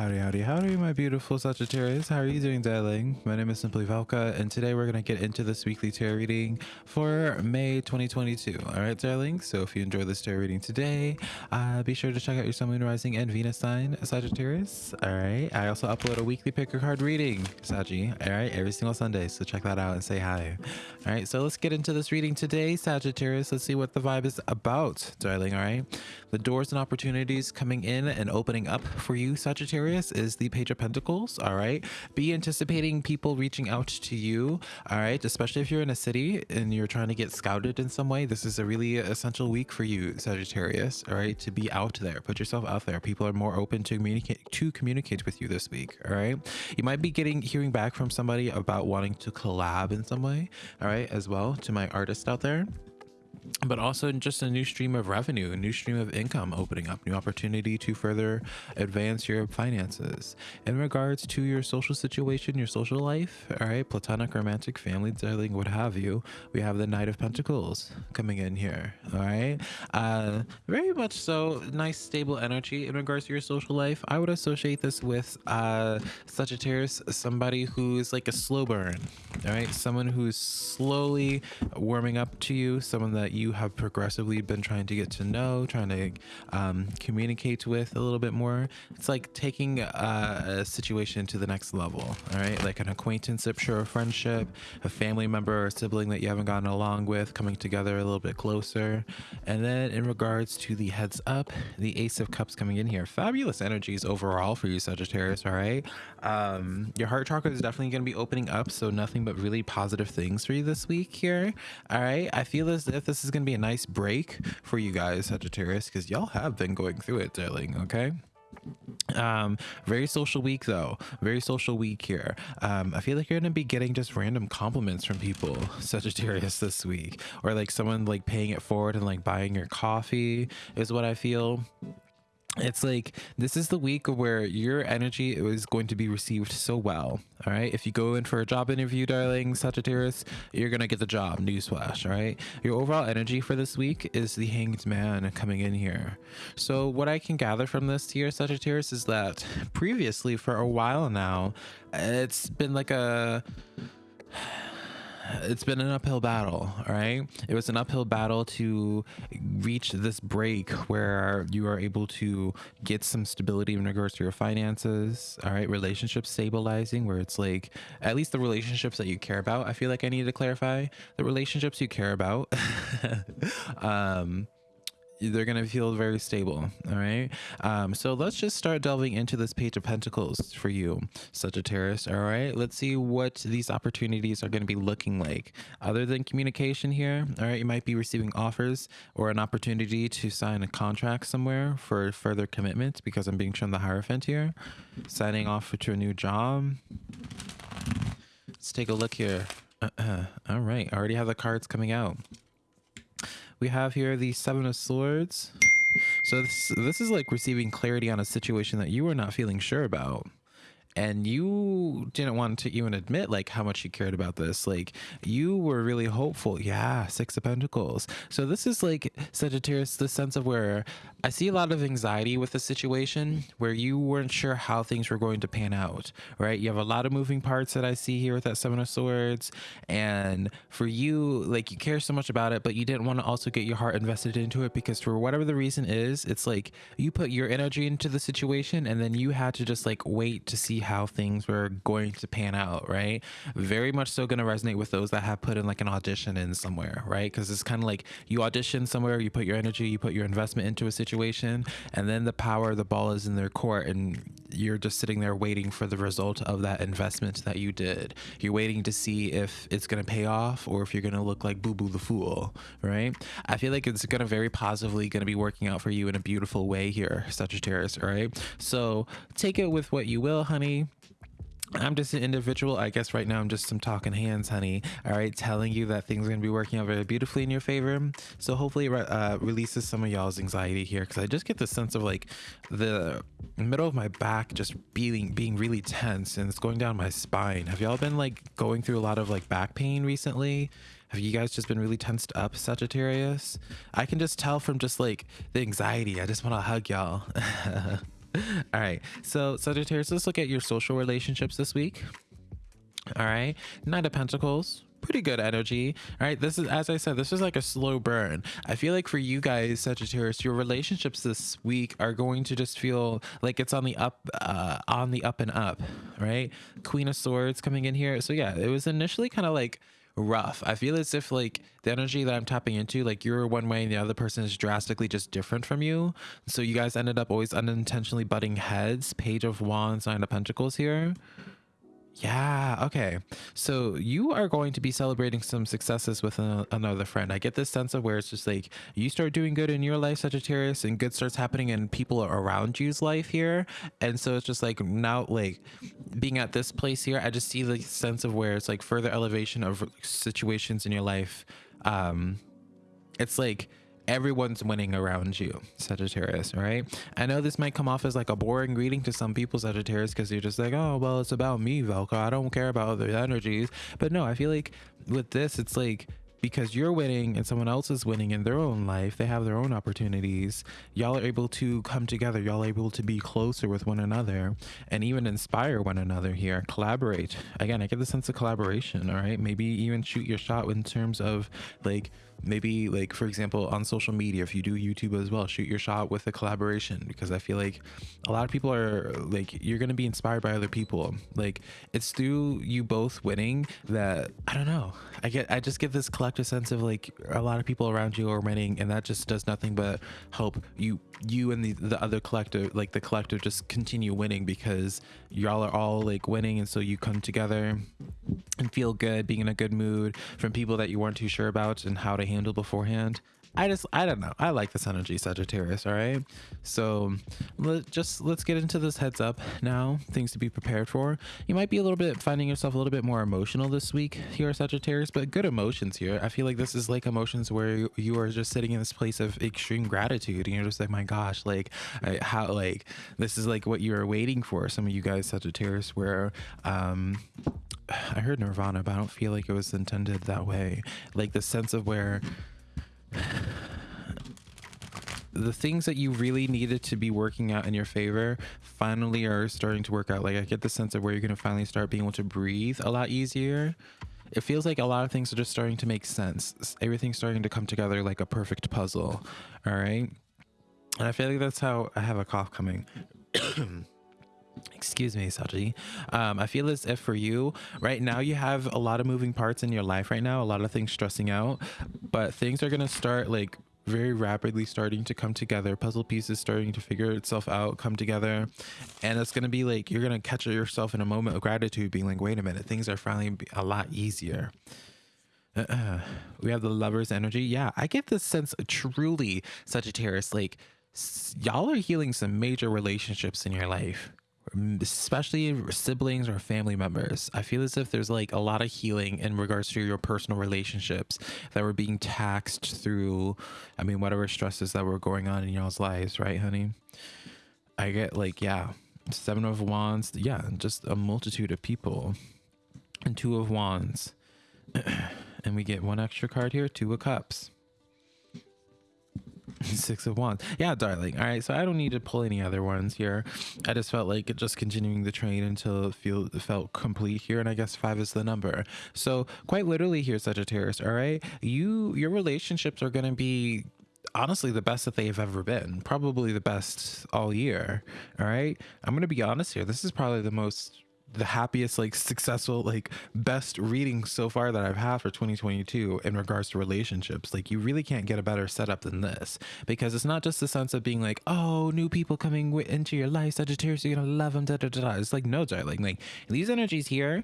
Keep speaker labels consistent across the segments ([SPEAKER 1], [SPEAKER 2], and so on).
[SPEAKER 1] Howdy, howdy, howdy, my beautiful Sagittarius. How are you doing, darling? My name is Simply Velka, and today we're going to get into this weekly tarot reading for May 2022. All right, darling? So if you enjoy this tarot reading today, uh, be sure to check out your Sun, Moon, Rising, and Venus sign, Sagittarius. All right. I also upload a weekly picker card reading, Saggy. All right, every single Sunday. So check that out and say hi. All right, so let's get into this reading today, Sagittarius. Let's see what the vibe is about, darling. All right. The doors and opportunities coming in and opening up for you, Sagittarius, is the Page of Pentacles. All right. Be anticipating people reaching out to you. All right. Especially if you're in a city and you're trying to get scouted in some way. This is a really essential week for you, Sagittarius. All right. To be out there, put yourself out there. People are more open to communicate to communicate with you this week. All right. You might be getting hearing back from somebody about wanting to collab in some way. All right. As well to my artist out there but also just a new stream of revenue, a new stream of income opening up, new opportunity to further advance your finances. In regards to your social situation, your social life, all right, platonic, romantic, family, darling, what have you, we have the Knight of Pentacles coming in here, all right? Uh, very much so, nice, stable energy in regards to your social life. I would associate this with uh, Sagittarius, somebody who's like a slow burn, all right? Someone who's slowly warming up to you, someone that you have progressively been trying to get to know, trying to um, communicate with a little bit more. It's like taking a, a situation to the next level, all right? Like an acquaintanceship, sure, a friendship, a family member or sibling that you haven't gotten along with, coming together a little bit closer. And then in regards to the heads up, the Ace of Cups coming in here. Fabulous energies overall for you, Sagittarius, all right? Um, your heart chakra is definitely going to be opening up, so nothing but really positive things for you this week here, all right? I feel as if this is going to be a nice break for you guys, Sagittarius, because y'all have been going through it, darling, okay? um very social week though. Very social week here. Um i feel like you're gonna be getting just random compliments from people sagittarius this week. Or like someone like paying it forward and like buying your coffee is what i feel it's like this is the week where your energy is going to be received so well all right? If you go in for a job interview darling sagittarius you're gonna get the job newsflash all right? Your overall energy for this week is the hanged man coming in here. So what i can gather from this here sagittarius is that previously for a while now it's been like a it's been an uphill battle all right? It was an uphill battle to reach this break where you are able to get some stability in regards to your finances all right? Relationships stabilizing where it's like at least the relationships that you care about i feel like i need to clarify. The relationships you care about um they're gonna feel very stable all right? Um so let's just start delving into this page of pentacles for you sagittarius all right? Let's see what these opportunities are going to be looking like. Other than communication here all right you might be receiving offers or an opportunity to sign a contract somewhere for further commitment because i'm being shown the hierophant here. Signing off to a new job. Let's take a look here. Uh -uh. all right i already have the cards coming out we have here the seven of swords. So this, this is like receiving clarity on a situation that you are not feeling sure about and you didn't want to even admit like how much you cared about this. Like you were really hopeful. Yeah six of pentacles. So this is like sagittarius the sense of where i see a lot of anxiety with the situation where you weren't sure how things were going to pan out right? You have a lot of moving parts that i see here with that seven of swords. And for you like you care so much about it but you didn't want to also get your heart invested into it because for whatever the reason is it's like you put your energy into the situation and then you had to just like wait to see how things were going to pan out, right? Very much so going to resonate with those that have put in like an audition in somewhere, right? Because it's kind of like you audition somewhere, you put your energy, you put your investment into a situation, and then the power, the ball is in their court, and you're just sitting there waiting for the result of that investment that you did. You're waiting to see if it's going to pay off or if you're going to look like Boo Boo the Fool, right? I feel like it's going to very positively going to be working out for you in a beautiful way here, Sagittarius, right? So take it with what you will, honey I'm just an individual. I guess right now I'm just some talking hands, honey. All right, telling you that things are gonna be working out very beautifully in your favor. So hopefully, it uh, releases some of y'all's anxiety here, because I just get the sense of like the middle of my back just being being really tense, and it's going down my spine. Have y'all been like going through a lot of like back pain recently? Have you guys just been really tensed up, Sagittarius? I can just tell from just like the anxiety. I just want to hug y'all. All right. So Sagittarius, let's look at your social relationships this week. All right. Knight of Pentacles pretty good energy. All right. This is, as I said, this is like a slow burn. I feel like for you guys, Sagittarius, your relationships this week are going to just feel like it's on the up, uh, on the up and up, right? Queen of Swords coming in here. So yeah, it was initially kind of like, rough. I feel as if like the energy that I'm tapping into, like you're one way and the other person is drastically just different from you. So you guys ended up always unintentionally butting heads. Page of Wands, Nine of Pentacles here. Yeah, okay. So you are going to be celebrating some successes with another friend. I get this sense of where it's just like you start doing good in your life, Sagittarius, and good starts happening in people around you's life here. And so it's just like now, like being at this place here, I just see the sense of where it's like further elevation of situations in your life. Um, it's like everyone's winning around you, Sagittarius, right? I know this might come off as like a boring reading to some people, Sagittarius, because you're just like, oh, well, it's about me, Velka. I don't care about other energies. But no, I feel like with this, it's like because you're winning and someone else is winning in their own life they have their own opportunities y'all are able to come together y'all are able to be closer with one another and even inspire one another here collaborate again i get the sense of collaboration all right maybe even shoot your shot in terms of like maybe like for example on social media if you do youtube as well shoot your shot with a collaboration because i feel like a lot of people are like you're gonna be inspired by other people. Like it's through you both winning that i don't know i get i just get this collective sense of like a lot of people around you are winning and that just does nothing but help you you and the the other collective like the collective just continue winning because y'all are all like winning and so you come together and feel good being in a good mood from people that you weren't too sure about and how to handle beforehand. I just I don't know. I like this energy, Sagittarius. All right. So let just let's get into this heads up now. Things to be prepared for. You might be a little bit finding yourself a little bit more emotional this week here, Sagittarius, but good emotions here. I feel like this is like emotions where you, you are just sitting in this place of extreme gratitude, and you're just like, my gosh, like I, how like this is like what you're waiting for. Some of you guys, Sagittarius, where um I heard Nirvana, but I don't feel like it was intended that way. Like the sense of where the things that you really needed to be working out in your favor finally are starting to work out. Like I get the sense of where you're going to finally start being able to breathe a lot easier. It feels like a lot of things are just starting to make sense. Everything's starting to come together like a perfect puzzle. All right. And I feel like that's how I have a cough coming. excuse me saji. Um, i feel as if for you right now you have a lot of moving parts in your life right now a lot of things stressing out but things are going to start like very rapidly starting to come together. Puzzle pieces starting to figure itself out come together and it's going to be like you're going to catch yourself in a moment of gratitude being like wait a minute things are finally a lot easier. Uh -uh. we have the lover's energy. Yeah i get this sense truly sagittarius like y'all are healing some major relationships in your life especially siblings or family members. I feel as if there's like a lot of healing in regards to your personal relationships that were being taxed through, I mean, whatever stresses that were going on in y'all's lives, right, honey? I get like, yeah, Seven of Wands, yeah, just a multitude of people, and Two of Wands. and we get one extra card here, Two of Cups. Six of Wands. Yeah, darling. All right, so I don't need to pull any other ones here. I just felt like just continuing the train until it feel felt complete here, and I guess five is the number. So quite literally here, Sagittarius. All right, you your relationships are gonna be honestly the best that they've ever been probably the best all year all right i'm gonna be honest here this is probably the most the happiest like successful like best reading so far that i've had for 2022 in regards to relationships. Like you really can't get a better setup than this because it's not just the sense of being like oh new people coming into your life sagittarius you're gonna love them da, da, da, da. it's like no darling. Like these energies here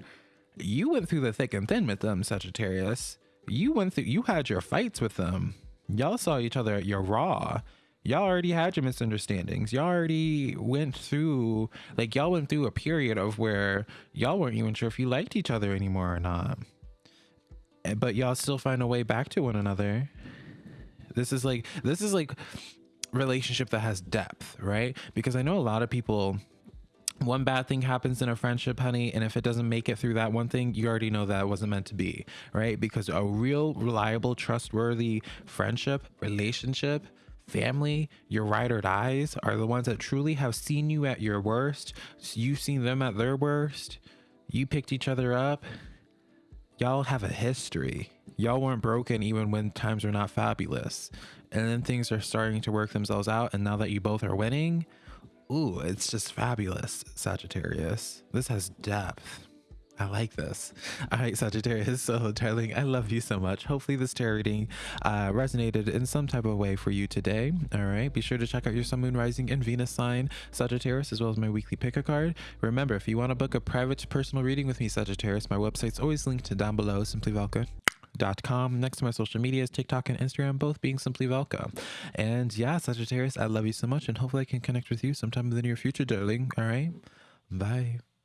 [SPEAKER 1] you went through the thick and thin with them sagittarius. You went through you had your fights with them. Y'all saw each other at your raw y'all already had your misunderstandings. Y'all already went through, like, y'all went through a period of where y'all weren't even sure if you liked each other anymore or not. Eh, but y'all still find a way back to one another. This is like, this is like relationship that has depth, right? Because I know a lot of people one bad thing happens in a friendship, honey, and if it doesn't make it through that one thing, you already know that wasn't meant to be, right? Because a real, reliable, trustworthy friendship, relationship family, your ride or dies, are the ones that truly have seen you at your worst. You've seen them at their worst. You picked each other up. Y'all have a history. Y'all weren't broken even when times are not fabulous. And then things are starting to work themselves out. And now that you both are winning, ooh, it's just fabulous, Sagittarius. This has depth. I like this. All right, Sagittarius. So, darling, I love you so much. Hopefully, this tarot reading uh, resonated in some type of way for you today. All right. Be sure to check out your Sun, Moon, Rising, and Venus sign, Sagittarius, as well as my weekly pick a card. Remember, if you want to book a private personal reading with me, Sagittarius, my website's always linked down below, simplyvelka.com. Next to my social medias, TikTok and Instagram, both being Simply Velka. And yeah, Sagittarius, I love you so much, and hopefully I can connect with you sometime in the near future, darling. All right. Bye.